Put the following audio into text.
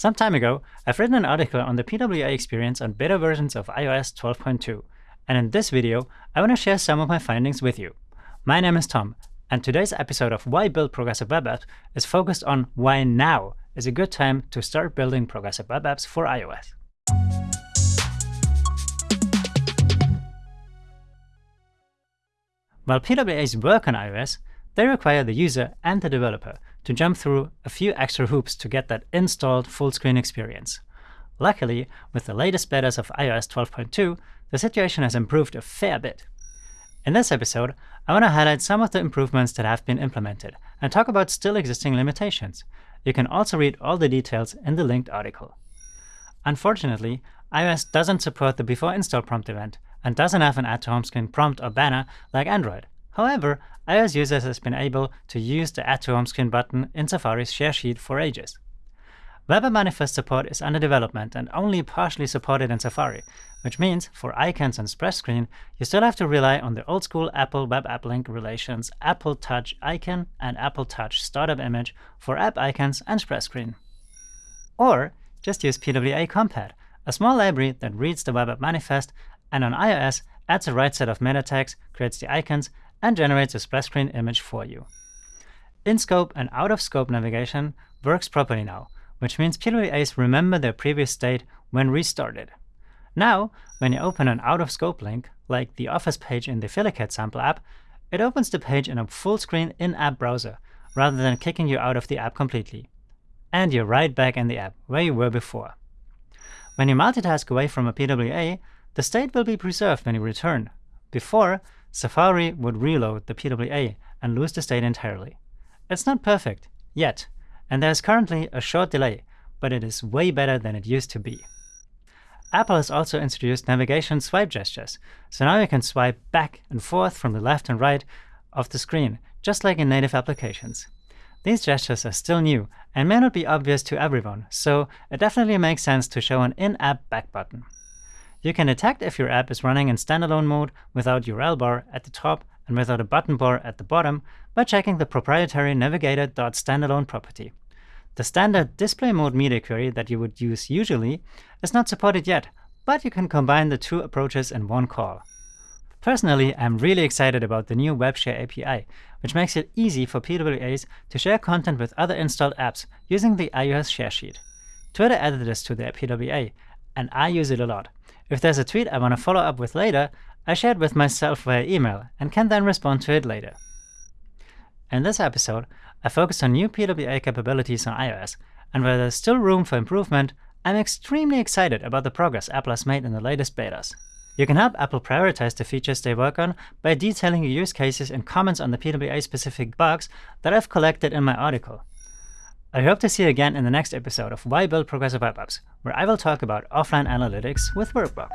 Some time ago, I've written an article on the PWA experience on beta versions of iOS 12.2, and in this video, I want to share some of my findings with you. My name is Tom, and today's episode of Why Build Progressive Web Apps is focused on why now is a good time to start building progressive web apps for iOS. While PWAs work on iOS, they require the user and the developer to jump through a few extra hoops to get that installed full-screen experience. Luckily, with the latest betas of iOS 12.2, the situation has improved a fair bit. In this episode, I want to highlight some of the improvements that have been implemented and talk about still existing limitations. You can also read all the details in the linked article. Unfortunately, iOS doesn't support the before install prompt event and doesn't have an add to home screen prompt or banner like Android. However, iOS users have been able to use the Add to Home Screen button in Safari's share sheet for ages. Web App Manifest support is under development and only partially supported in Safari, which means for icons and splash screen, you still have to rely on the old-school Apple Web App Link relations Apple Touch icon and Apple Touch startup image for app icons and splash screen. Or just use PWA Compat, a small library that reads the Web App Manifest and on iOS adds the right set of meta tags, creates the icons, and generates a splash screen image for you. In-scope and out-of-scope navigation works properly now, which means PWAs remember their previous state when restarted. Now, when you open an out-of-scope link, like the Office page in the Filicat sample app, it opens the page in a full-screen in-app browser, rather than kicking you out of the app completely. And you're right back in the app, where you were before. When you multitask away from a PWA, the state will be preserved when you return. Before, Safari would reload the PWA and lose the state entirely. It's not perfect, yet, and there's currently a short delay, but it is way better than it used to be. Apple has also introduced navigation swipe gestures, so now you can swipe back and forth from the left and right of the screen, just like in native applications. These gestures are still new and may not be obvious to everyone, so it definitely makes sense to show an in-app back button. You can detect if your app is running in standalone mode without URL bar at the top and without a button bar at the bottom by checking the proprietary navigator.standalone property. The standard display mode media query that you would use usually is not supported yet, but you can combine the two approaches in one call. Personally, I'm really excited about the new WebShare API, which makes it easy for PWAs to share content with other installed apps using the iOS share sheet. Twitter added this to their PWA, and I use it a lot. If there's a tweet I want to follow up with later, I share it with myself via email and can then respond to it later. In this episode, I focus on new PWA capabilities on iOS, and where there's still room for improvement, I'm extremely excited about the progress Apple has made in the latest betas. You can help Apple prioritize the features they work on by detailing your use cases and comments on the PWA-specific bugs that I've collected in my article. I hope to see you again in the next episode of Why Build Progressive Web Apps, where I will talk about offline analytics with Workbox.